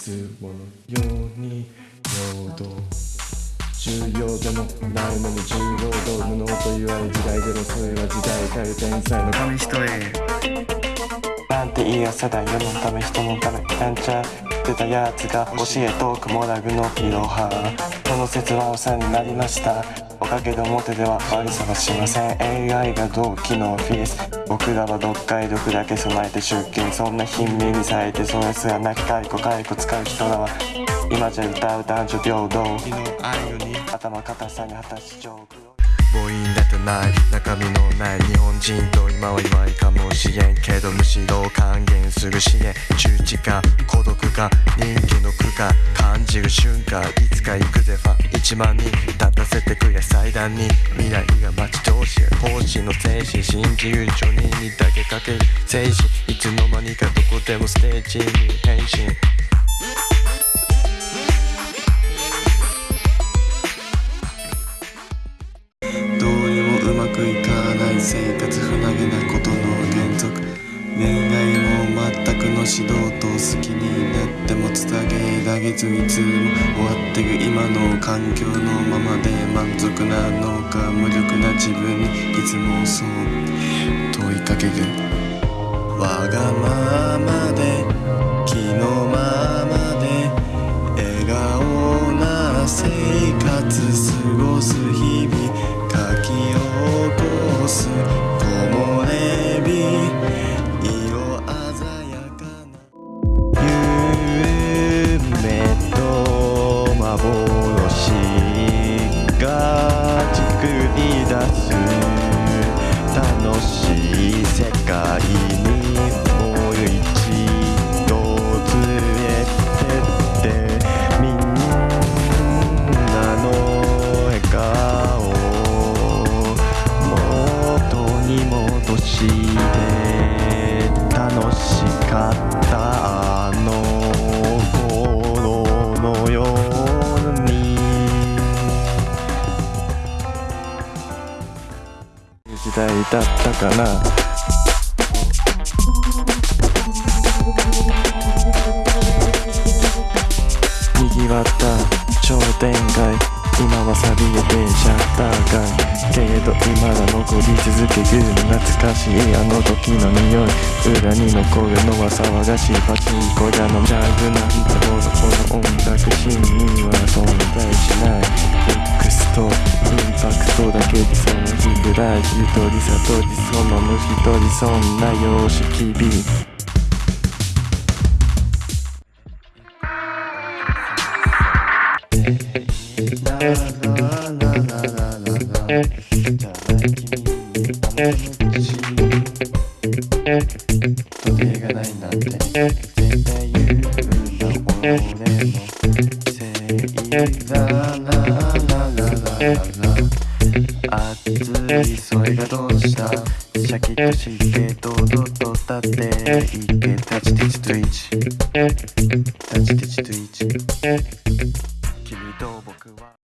つものように労働重要でもないのに重労働無能と言われ時代でもそれは時代変え天才の紙一重なんていい朝だ世のため人のためやんちゃってたやつが教えトークモラグのいろはこの説はお世話になりました。おかげで表では悪さはしません。AI が同期のフィース。僕らは読解読だけ備えて出勤そんな貧民にされてそれすらなき解雇解雇使う人らは今じゃ歌う男女平等。頭固さに果たし上空母音だってない中身のない日本人と今は弱いかもしれんけどむしろ還元する支援中知か孤独か人気の苦か感じる瞬間いつか行くぜファン1万人立たせてくれ祭壇に未来が待ち遠しい奉仕の精神信じる女人にだけかける精神いつの間にかどこでもステージに変身生活不投げなことの原則。恋愛も全くの指導と好きになってもつたげられずいつも終わってる今の環境のままで満足なのか無力な自分にいつもそう問いかける。わがままでり出す楽しい世界にもう一度連れてってみんなの笑顔元に戻して楽しかった時代だったかなにぎわった商店街今は錆びれてシャッター街けれど今だ残り続ける懐かしいあの時の匂い裏に残るのは騒がしいパチンコ屋のジャグなんてほどこの音楽シーンには存在しない。ミックスとインパクトだけでそのぐらいゆとり悟りその虫取りそんな様式美時計がないそれがどうしたシャキッとして堂々と立っていけタチテチトイチタチテチトイチ君と僕は